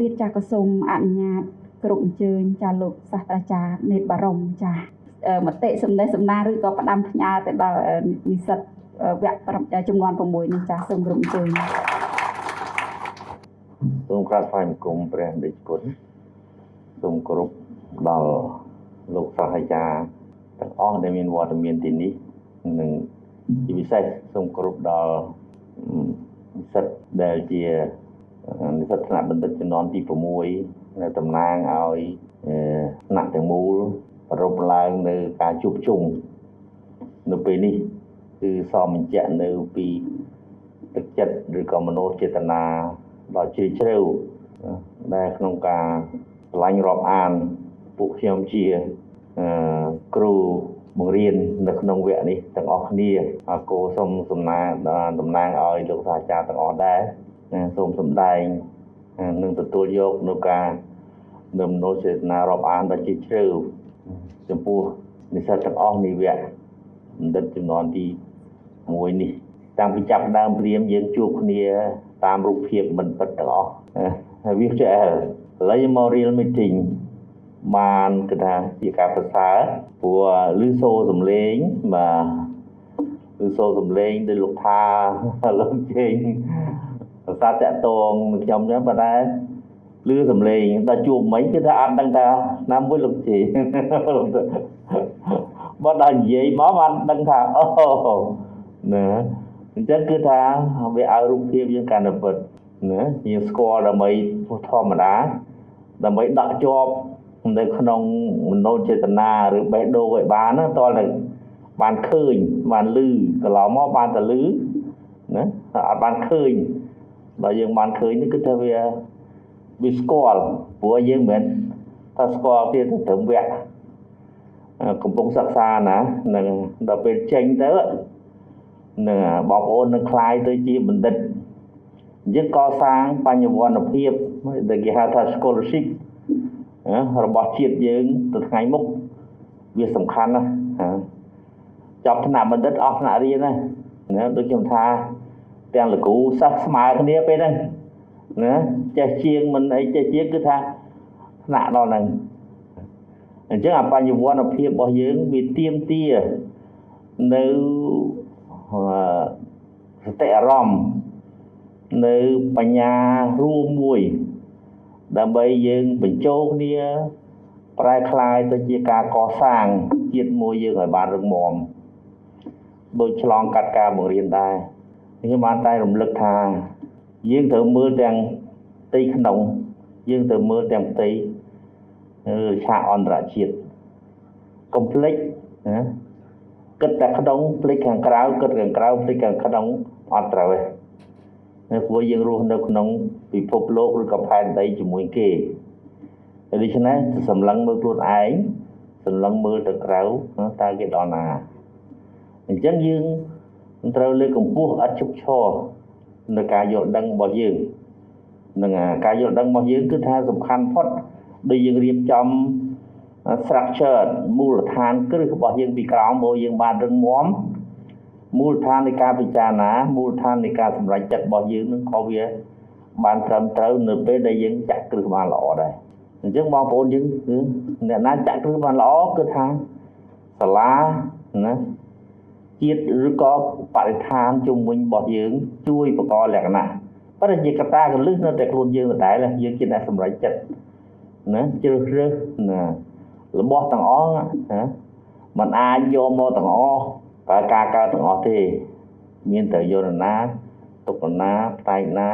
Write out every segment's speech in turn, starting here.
ទៀតចាក៏សូមអនុញ្ញាតគ្រប់អញ្ជើញចាលោកសាស្ត្រាចារ្យនេតបារម្ភចាអឺមតិសម្ដែងសម្ដារឬក៏ផ្ដាំផ្ញើទៅដល់អឺនិស្សិតអឺវគ្គ5ចំនួន6នេះចាសូមគ្រប់អញ្ជើញសូមក្រាបថ្វាយបង្គំព្រះដេចគុណសូមគោរពដល់លោកសាស្ត្រាចារ្យទាំងអស់ដែលមានវត្តមានទីនេះនិងជាពិសេសសូមគោរពដល់អឺនិស្សិតដែលជា និស្សិតថ្នាក់បណ្ឌិតជំនាន់ទី6នៅតំណាងឲ្យអឺថ្នាក់ទាំងមូលប្រពឡើងនៅការជួបជុំនៅពេលនេះគឺសមបញ្ជាក់នៅពីទឹកចិត្តឬក៏មនោចេតនាដ៏ជ្រាលជ្រៅណាដែលក្នុងការឆ្លាញ់រាប់អានពួកខ្ញុំជាអឺគ្រូបង្រៀននៅក្នុងវគ្គនេះទាំងអស់គ្នាអរគោសូមសំណាតំណាងឲ្យលោកសាស្ត្រាចារ្យទាំងអស់ដែរណា សូមសម្ដែងនិងទទួលយកនៅការនៅមនោចេតនារាប់អានដ៏ជ្រាលជ្រៅចំពោះនិស្សិតទាំងអស់នៃវគ្គបណ្ឌិតចំនួនទី1នេះតាំងពីចាប់ដើមព្រាមយើងជួបគ្នាតាមរូបភាពមិនពិតទាំងអស់ហើយ virtual ឥឡូវមក real meeting បានគឺថាជាការប្រសើរព្រោះឮសូរសំឡេងបាទឮសូរសំឡេងដោយលោកថាលោកជេង ប្រសាទតកតងនឹងខ្ញុំចឹងប៉ុន្តែឮសំឡេងដល់ជួបមិញគឺថាអត់ដឹងថាណាមួយលោកជេបើដល់និយាយមកបានដឹងថាអូណាអញ្ចឹងគឺថាវាឲ្យរូបភាពយើងកាន់តែពិតណាយើងស្គាល់ដើម្បីធម្មតាដើម្បីដកជាប់នៅក្នុងមនោចេតនាឬបេះដូងឲ្យបានណាតើតែបានឃើញបានឮកន្លងមកបានតែឮណាអត់បានឃើញ ដល់យើងបានឃើញនេះគឺថាវាវាស្គាល់ព្រោះយើងមិនមែនថាស្គាល់ទៀតទៅត្រឹមវគ្គកំពុងសិក្សាណានឹងដល់ពេលចេញទៅនឹងបងប្អូននឹងคลายទៅជាបណ្ឌិតយើងកសាងបញ្ញវន្តភាពដែលគេហៅថា scholarship របស់ជាតិយើងទៅថ្ងៃមុខវាសំខាន់ណាស់ចប់ថ្នាក់បណ្ឌិតអស់ថ្នាក់រៀនណាណាដូចខ្ញុំថា ទាំងលោកគ្រូសិស្សស្មើគ្នាពេលហ្នឹងណាចេះជាងមិនអីចេះជាងគឺថាថ្នាក់ដល់ហ្នឹងអញ្ចឹងអបញ្ញវន្តភាពរបស់យើងវាទៀមទានៅសតិអារម្មណ៍នៅបញ្ញារួមមួយដើម្បីយើងបញ្ចូលគ្នាប្រែคลายទៅជាការកសាងជាតិមួយយើងឲ្យបានរឹងមាំដូចឆ្លងកាត់ការបង្រៀនដែរ ខ្ញុំបានតែរំលឹកថា យើងត្រូវមើលទាំងផ្ទៃក្នុង យើងត្រូវមើលទាំងផ្ទៃឆាកអន្តរជាតិកុំភ្លេចណាគិតតែក្នុងភ្លេចខាងក្រៅគិតខាងក្រៅភ្លេចខាងក្នុងអត់ត្រូវទេនៅព្រោះយើងរស់នៅក្នុងពិភពលោកឬក៏ផែនដីជាមួយគេដូច្នេះសម្លឹងមើលខ្លួនឯងសម្លឹងមើលទៅក្រៅតើគេដល់ណាអញ្ចឹងយើង ត្រូវលើកកម្ពស់ឥតឈប់ឈរនៅការយល់ដឹងរបស់យើងនឹងការយល់ដឹងរបស់យើងគឺថាសំខាន់ផុតដូចយើងរៀបចំ structure មូលដ្ឋានគ្រឹះរបស់យើងពីក្រោមមកយើងបានរឹងមាំមូលដ្ឋាននៃការពិចារណាមូលដ្ឋាននៃការសម្រេចចិត្តរបស់យើងនឹងក៏វាបានត្រឹមត្រូវនៅពេលដែលយើងចាក់គ្រឹះបានល្អដែរអញ្ចឹងបងប្អូនយើងគឺអ្នកណាចាក់គ្រឹះបានល្អគឺថាសាលាណា ជាតិឬក៏បរិស្ថានជុំវិញរបស់យើង ជួយបង្កលក្ខណៈប៉ុន្តែជាកត្តាកលឹះនៅតែខ្លួនយើងដដែលយើងជាអ្នកសម្រេចចិត្តណាជ្រើសរើសណារបស់ទាំងអស់ណាมันអាចយកមកទាំងអស់តែការកើតទាំងអស់ទេ មានតែយល់ណាទុកណាផ្នែកណា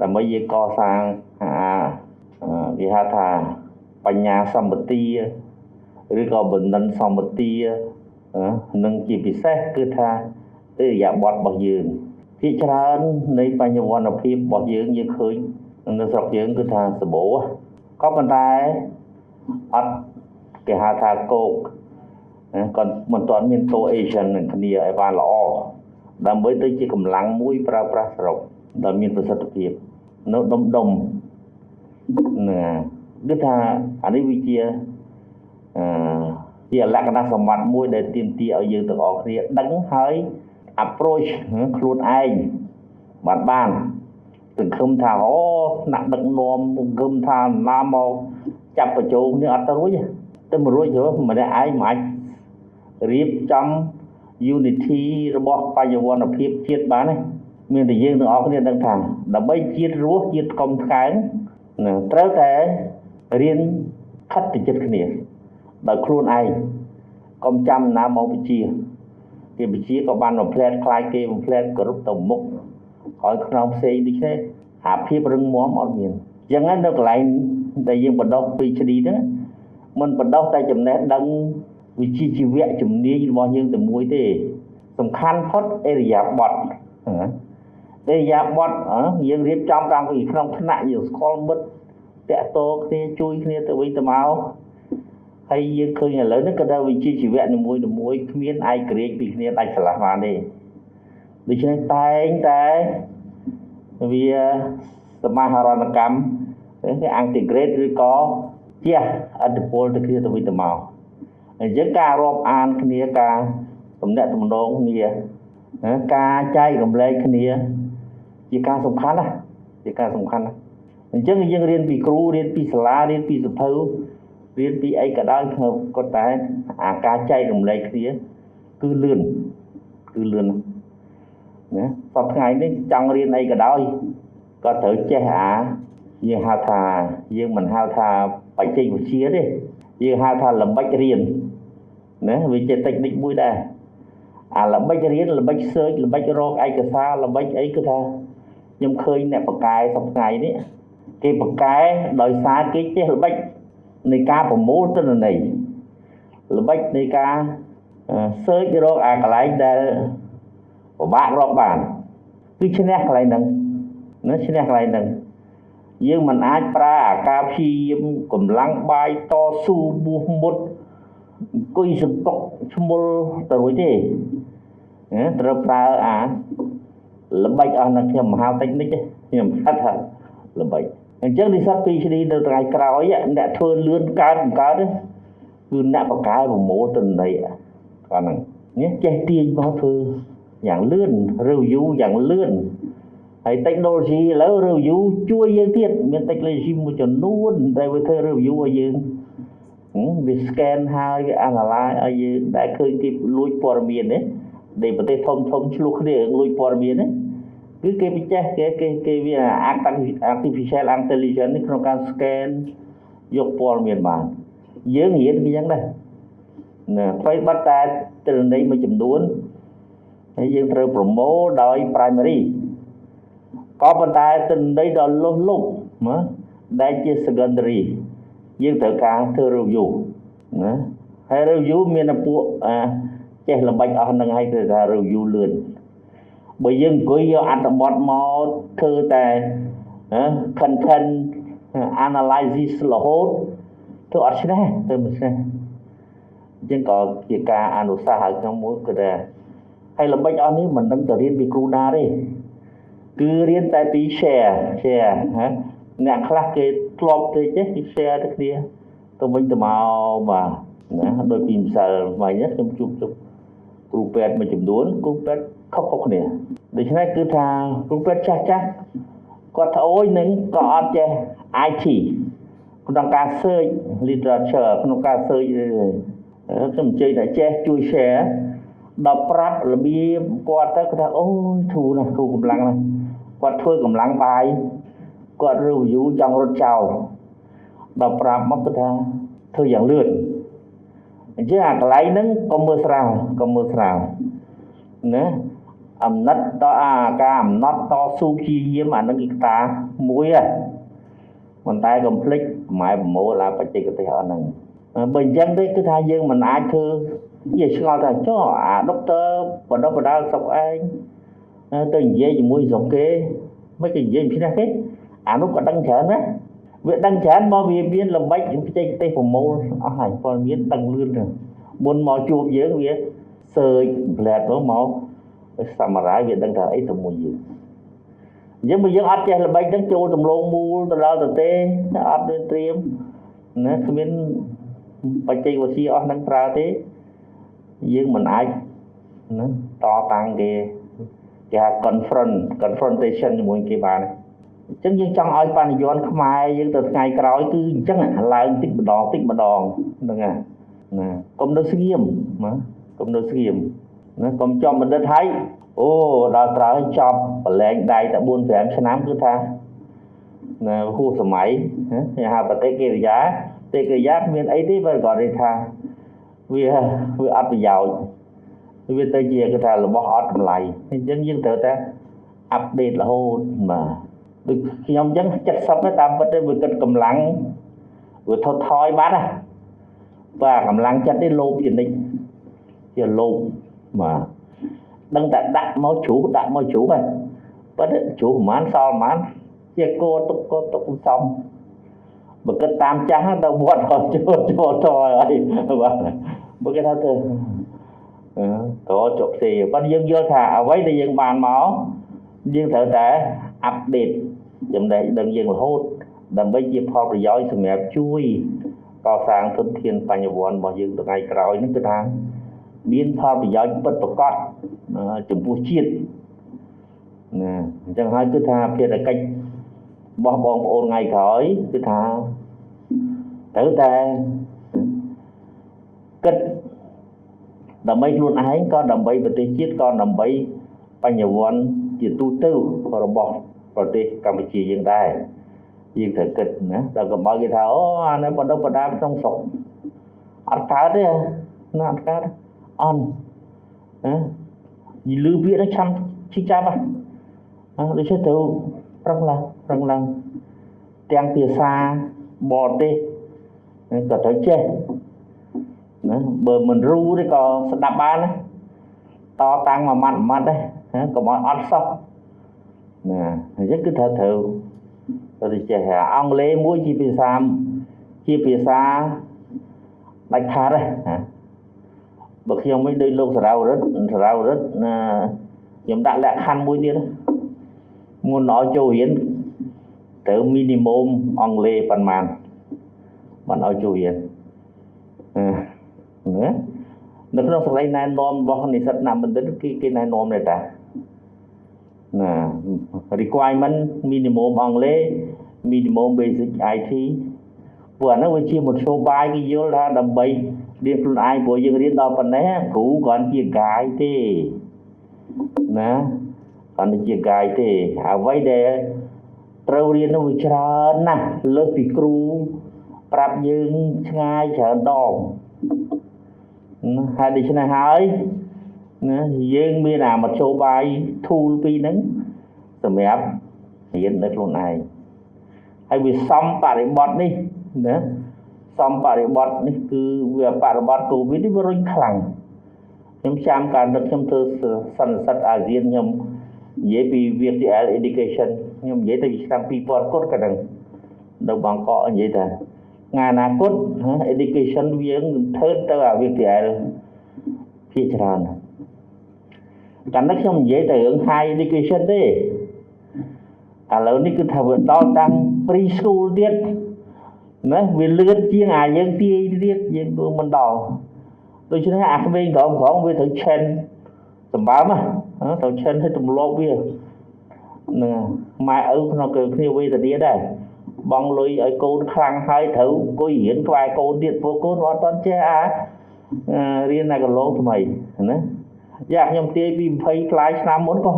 ដើម្បីយើងកសាងអាគេហៅថាបញ្ញាសម្បទាឬក៏បណ្ឌិតសម្បទា នឹងជាពិសេសគឺថាអរិយាប័ត្ររបស់យើងភាគច្រើននៃបញ្ញវន្តភាពរបស់យើងយើងឃើញនៅស្រុកយើងគឺថាសបោក៏ប៉ុន្តែអត់គេហៅថាគោកគាត់មិនទាន់មាន cohesion នឹងគ្នាឲ្យបានល្អដើម្បីទៅជាកម្លាំងមួយប្រើប្រាស់សរុបដែលមានប្រសិទ្ធភាពនៅដុំដុំណាគឺថាអានេះវាជាអឺ ជាលក្ខណៈសម្បត្តិមួយដែលទាមទារឲ្យយើងទាំងអស់គ្នាដឹងហើយ approach ខ្លួនឯងបានបានសង្ឃឹមថាអូថ្នាក់ដឹកនាំសង្ឃឹមថាណាមកចាប់បញ្ចូលគ្នាអត់ទៅរួចទេតែមិនរួចទេម្នាក់ឯងមិនអាចរៀបចំ unity របស់បច្ចុប្បន្នភាពជាតិបានទេមានតែយើងទាំងអស់គ្នាដឹងថាដើម្បីជាតិរស់ជាតិកុំថ្កើងណាត្រូវតែរៀនខិតទៅចិត្តគ្នា ដោយខ្លួនឯងកុំចាំណាមកវិជាគេវិជាក៏បានបំផ្លែតខ្លាយគេបំផ្លែតគ្រប់ទៅមុខហើយខ្នងផ្សេងដូចនេះអាភាពរឹងមាំអត់មានអញ្ចឹងនៅកន្លែងដែលយើងបណ្ដុះ PhD ហ្នឹងមិនបណ្ដុះតែចំណេះដឹងវិជ្ជាជីវៈជំនាញរបស់យើងតែមួយទេសំខាន់ផុតអេរិយាបថអេរិយាបថយើងរៀបចំតាំងពីក្នុងថ្នាក់យើងស្គាល់មិត្តតាក់ទងគ្នាជួយគ្នាទៅវិញទៅមក ហើយយើងឃើញឥឡូវនេះក៏ដល់វិជ្ជាជីវៈនីមួយៗគ្មានឯករាជ្យពីគ្នាដាច់ស្រឡះបានទេដូច្នេះតែងតែវាសមាហរណកម្មគេអន្តេក្រេតឬក៏ជះអត្តពលទៅគ្នាទៅវិញទៅមកអញ្ចឹងការរាប់អានគ្នាការទំនាក់ទំនងគ្នាការចែករំលែកគ្នា ជាការសំខាន់ណាជាការសំខាន់ណាអញ្ចឹងយើងរៀនពីគ្រូរៀនពីសាលារៀនពីសភៅ រៀនពីអីក៏ដោយគាត់តែអាការចែករំលែកគ្នាគឺលឿនគឺលឿនណាសពថ្ងៃនេះចង់រៀនអីក៏ដោយក៏ត្រូវចេះអាយើងហៅថាយើងមិនហៅថាបច្ចេកវិទ្យាទេយើងហៅថាល្បិចរៀនណាវាជាតិចនិចមួយដែរអាល្បិចរៀនល្បិច search ល្បិចរកឯកសារល្បិចអីគឺថាខ្ញុំឃើញអ្នកបកកែសប្ថ្ងៃនេះគេបកកែដោយសារគេចេះល្បិច នៃការប្រមូលទិន្នន័យល្បិចនៃការ search រកអាកន្លែងដែលពិបាករកបានគឺឈ្នះកន្លែងហ្នឹងណាឈ្នះកន្លែងហ្នឹងយើងមិនអាចប្រើអាការព្យាយាមកម្លាំងបាយតស៊ូបួសមុតអង្គុយសង្កុកឈ្មោលទៅរួចទេណាត្រូវប្រើអាល្បិចអស់នៅខ្ញុំមហាតិចនិចខ្ញុំថាថាល្បិច អញ្ចឹងនិស្សិត PhD នៅថ្ងៃក្រោយអ្នកធ្វើលឿនកើតបង្កើតគឺអ្នកបកកែប្រមូលទិន្នន័យគាត់ហ្នឹងនេះចេះទាញមកធ្វើយ៉ាងលឿន review យ៉ាងលឿនហើយ technology ឥឡូវ review ជួយយើងទៀតមាន technology មួយចំនួនដែលវាធ្វើ review ឲ្យយើងវា scan ហើយវា analyze ឲ្យយើងដែលឃើញគេលួចព័ត៌មាននេះដែលប្រទេសធំធំឆ្លោះគ្នាលួចព័ត៌មាននេះ គឺគេពិចេះគេគេគេវា artificial intelligence នេះក្នុងការ scan យកព័ត៌មានបានយើងរៀនវាយ៉ាងដែរណាអ្វីបាត់តែទិន្នន័យមួយចំនួនហើយយើងត្រូវប្រមូលដោយ primary ក៏ប៉ុន្តែទិន្នន័យដ៏លុះលុបណាដែលជា secondary យើងត្រូវការធ្វើ review ណាហើយ review មានពួកអាចេះល្បិចអស់នឹងហើយគឺថា review លឿន បើយើងអង្គុយយកអត្ថបទមកធ្វើតែ content analysis រហូតធ្វើអត់ឆ្នះទៅមិនឆ្នះអញ្ចឹងក៏ជាការអនុសាសន៍ឲ្យខ្ញុំមួយគឺថាហើយល្បិចអស់នេះមិនដឹងទៅរៀនពីគ្រូណាទេគឺរៀនតែពី share share ណាអ្នកខ្លះគេធ្លាប់ទេចេះគេ share ទៅគ្នាទៅវិញទៅមកបាទណាដូចពីម្សិលមិញខ្ញុំជួបជុំ គ្រូពេទ្យមួយចំនួនគ្រូពេទ្យខុសៗគ្នាដូច្នេះគឺថាគ្រូពេទ្យចាស់ចាស់គាត់ត្អូញនឹងក៏អត់ចេះ IT ក្នុងការ search literature ក្នុងការ search ខ្ញុំអញ្ជើញតែចេះជួយ share ដល់ប្រាប់របៀបគាត់ទៅគាត់ថាអូយធូរណាស់ធូរកម្លាំងណាស់គាត់ធ្វើកម្លាំងបាយគាត់ review ចង់រត់ចោលដល់ប្រាប់មកគាត់ថាធ្វើយ៉ាងលឿន អញ្ចឹងអាកន្លែងហ្នឹងក៏មើលស្រាលក៏មើលស្រាលណាអំណិតតអាការអំណត់តស៊ូព្យាយាមអានឹងគឺកតាមួយហ៎ប៉ុន្តែកុំភ្លេចម៉ែប្រមូលអាបច្ចេកទេសអស់ហ្នឹងបើអញ្ចឹងទេគឺថាយើងមិនអាចធ្វើនិយាយឆ្ងល់ថាចុះអាដុកទ័របដិបដាលស្រុកឯងទៅនិយាយជាមួយស្រុកគេមិនគេនិយាយពីណាគេអានោះក៏ដឹងច្រើនណា វាដឹងច្រើនមកវាមានល្បិចបច្ចេកទេសប្រមូលអស់ហើយព័ត៌មានដឹងលឿនទៅមុនមកជួបយើងវាសើចផ្លែតទៅមកសមរាយវាដឹងថាអីទៅមួយយើងអញ្ចឹងបើយើងអត់ចេះល្បិចហ្នឹងចូលដំឡូងមូលទៅដល់ទៅទេអត់មានត្រៀមណាគ្មានបច្ចេកវិទ្យាអស់ហ្នឹងប្រើទេយើងមិនអាចណាតតាំងគេគេហៅ confront confrontation ជាមួយគេបាន អញ្ចឹងយើងចង់ឲ្យបញ្ញត្តិខ្មែរយើងទៅថ្ងៃក្រោយគឺអញ្ចឹងឡើងតិចម្ដងតិចម្ដងហ្នឹងណាណាកុំនៅស្ងៀមណាកុំនៅស្ងៀមណាកុំចំបណ្ឌិតហើយអូដល់ក្រោយចប់បលែងដៃតែ4 5ឆ្នាំគឺថាណាហួសសម័យគេហៅបតិកិរិយាតិកិរិយាគ្មានអីទេបើគាត់និយាយថាវាវាអត់ប្រយោជន៍វាទៅជាគេថារបស់អត់តម្លៃអញ្ចឹងយើងត្រូវតែអាប់ដេតរហូតបាទ ដូចខ្ញុំអញ្ចឹង70តាមពិតទៅវាគិតកម្លាំងវាថត់ថយបាត់ណាបាទកម្លាំងចិត្តនេះលោភជានិច្ចជាលោភបាទដឹងតែដាក់មកជ្រុះដាក់មកជ្រុះហ្នឹងប៉ុន្តែជ្រុះប្រហែលសល់ប្រហែលជាគោទុកគោទុកសំបើគិតតាមចាស់ទៅវត្តចូលចូលតហើយបាទបើគេថាទៅតជប់ស៊ីប៉ុន្តែយើងយល់ថាអ្វីដែលយើងបានមកយើងត្រូវតែអាប់ដេត ចំណេះដឹងយើងរហូតដើម្បីជាផលប្រយោជន៍សម្រាប់ជួយកសាងធនធានបញ្ញវន្តរបស់យើងថ្ងៃក្រោយនេះគឺថាមានផលប្រយោជន៍ពិតប្រាកដចំពោះជាតិណាអញ្ចឹងហើយគឺថាភារកិច្ចរបស់បងប្អូនថ្ងៃក្រោយគឺថាត្រូវតែគិតដើម្បីខ្លួនឯងក៏ដើម្បីប្រទេសជាតិក៏ដើម្បីបញ្ញវន្តជាទូទៅរបស់ ប្រទេសកម្ពុជាយើងដែរយើងត្រូវគិតណាដល់កុំឲ្យគេថាអូអានេះបដិបដាក្នុងស្រុកអត់កើតទេណាអត់កើតអន់ណាយីលឺពាក្យនេះឆាំឈីចាប់ហ្នឹងដូច្នេះទៅប្រឹងឡើងប្រឹងឡើងទាំងភាសាបរទេសក៏ត្រូវចេះណាបើមិនរូទេក៏ស្ដាប់បានណាតតាំងមួយម៉ាត់មួយម៉ាត់ទេកុំឲ្យអត់សោះ ណាអញ្ចឹងគឺត្រូវត្រូវទៅចេះអង់គ្លេសមួយជាភាសាជាភាសាដាច់ខាតណាបើខ្ញុំវិញដូចលោកសារ៉ាវរិទ្ធសារ៉ាវរិទ្ធណាខ្ញុំដាក់លក្ខខណ្ឌមួយទៀតមុនឲ្យចូលរៀនត្រូវ minimum អង់គ្លេសប៉ុន្មានបានឲ្យចូលរៀនណានៅក្នុងសលេងណែនាំរបស់និស្សិតណាបណ្ឌិតគេគេណែនាំដែរតា ណា requirement minimum អង់គ្លេស minimum basic IT ព្រោះអានោះវាជាមធ្យោបាយគេយល់ថាដើម្បីរៀនខ្លួនឯងព្រោះយើងរៀនដល់ប៉ុណ្ណេះគ្រូគ្រាន់ជាកាយទេណាគ្រាន់តែជាកាយទេអ្វីដែលត្រូវរៀននោះវាច្រើនណាស់លើសពីគ្រូប្រាប់យើងឆ្ងាយច្រើនដងហើយដូច្នេះហើយ ណាយើងមានអាមធ្យោបាយ tool ពីរហ្នឹងសម្រាប់រៀននៅខ្លួនឯងហើយវាសំបរិបត្តិនេះណាសំបរិបត្តិនេះគឺវាបរិបត្តិកូវីដនេះវារុញខ្លាំងខ្ញុំចាំកាលនឹកខ្ញុំធ្វើសន្និសិទអាស៊ានខ្ញុំនិយាយពី VTL education ខ្ញុំនិយាយទៅឆ្នាំ2000គត់ក៏ដឹងនៅបង្គកនិយាយថាថ្ងៃអនាគត education វាធ្វើទៅអា VTL ជាច្រើន កាលនេះខ្ញុំនិយាយទៅរឿង high education ទេឥឡូវនេះគឺថាវាដល់តាំង pre school ទៀតណាវាលឿនជាងអាយើងទាយទៀតយើងធ្វើមិនដល់ដូច្នេះអាក្មេងក្រមក្រមវាត្រូវឆិនសម្បើមណាត្រូវឆិនឲ្យទម្លាប់វានឹងម៉ែឪក្នុងគ្នាវេទនាដែរបងលុយឲ្យកូនខ្លាំងហើយត្រូវអង្គុយរៀនក្បែរកូនទៀតព្រោះកូនអត់តន់ចេះអារៀននៅកន្លងថ្មីណា យ៉ាខ្ញុំទាយពី20ផ្លាយឆ្នាំមុនក៏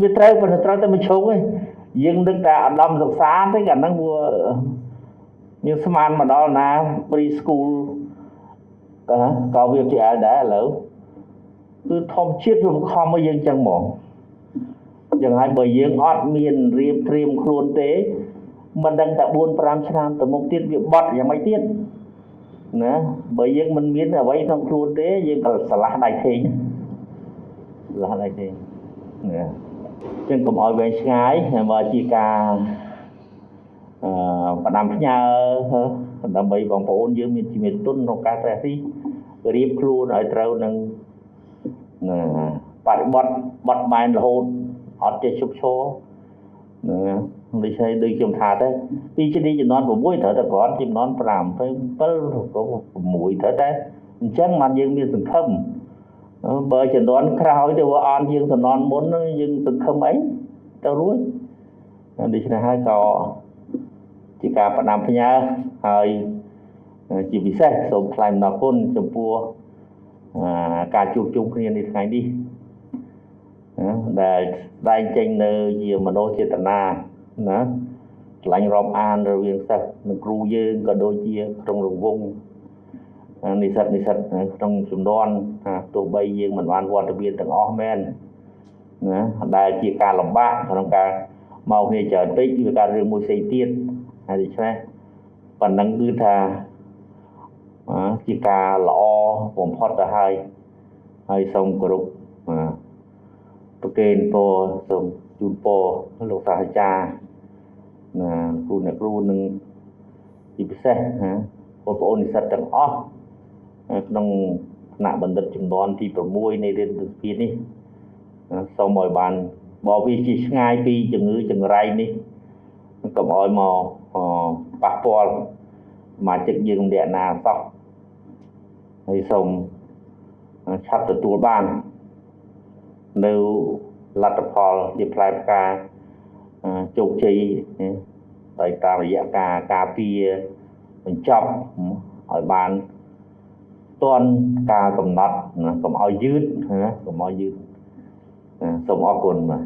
វាត្រូវប៉ុន្តែត្រូវតែមួយឈុងឯងយើងនឹកតែអដំសិក្សាទេកាលហ្នឹងវាយើងស្មានមកដល់ណា pre school ក៏វាជាដែរឥឡូវគឺធម្មជាតិវាខំមកយើងចឹងហ្មងយ៉ាងហើយបើយើងអត់មានរៀបត្រៀមខ្លួនទេមិនដឹងតែ4 5ឆ្នាំទៅមុខទៀតវាបត់យ៉ាងម៉េចទៀតណាបើយើងមិនមានអ្វីក្នុងខ្លួនទេយើងក៏ឆ្លាស់ដៃធេង ឆ្លាស់ដៃធេងណាចឹងកុំឲ្យវែងឆ្ងាយបើជាការអឺផ្ដាំផ្ញើដើម្បីបងប្អូនយើងមានជំនាញទុនក្នុងការត្រេះទីរៀបខ្លួនឲ្យត្រូវនឹងបរិបត្តិបត់បែនរហូតអត់ចេះជប់ឈរណាដូចហើយដូចខ្ញុំថាទៅពីជំនាញចំនួន6ត្រូវតែគ្រាន់ចំនួន5ទៅ7ក៏6ត្រូវតែអញ្ចឹងបានយើងមានសង្ឃឹម បើចំនួនក្រោយទៅវាអន់យើងចំនួនមុនយើងសង្ឃឹមអីទៅរួចដូច្នេះហើយក៏ជាការផ្ដាំផ្ញើហើយជាពិសេសសូមថ្លែងអំណរគុណចំពោះអឺការជួបជុំគ្នានៅថ្ងៃនេះណាដែលស្ដែងចេញនៅជាមនោចេតនាណាឆ្លាញ់រាប់អានរវាងសិស្សនិងគ្រូយើងក៏ដូចជាក្នុងរង្វង់ និស្សិតនិស្សិតក្នុងចំនួនថាទោះបីយើងមិនបានវត្តមានទាំងអស់មែនណាដែលជាការលំបាកក្នុងការមកគ្នាច្រើនពេកវាការរឿងមួយផ្សេងទៀតហើយដូច្នេះប៉ុណ្ណឹងគឺថាអឺជាការល្អបំផុតទៅហើយហើយសូមគោរពអឺប្រគេនពរសូមជូនពរលោកសាស្ត្រាចារ្យណាគ្រូអ្នកគ្រូនឹងជាពិសេសណាបងប្អូននិស្សិតទាំងអស់ ក្នុងថ្នាក់បណ្ឌិតចំនួនទី6នៃរៀនវិទ្យានេះណាសូមឲ្យបានបើវាជាឆ្ងាយពីជំងឺចង្រៃនេះកុំឲ្យមកអប៉ះពាល់សមាជិកយើងម្នាក់ណាសោះហើយសូមឆាប់ទទួលបាននៅលទ្ធផលជាផ្លែផ្កាអឺជោគជ័យណាដោយតាមរយៈការការពារបញ្ចប់ឲ្យបាន ទាន់ការកំណត់ណាកុំឲ្យយឺតណាកុំឲ្យយឺតណាសូមអរគុណបាទ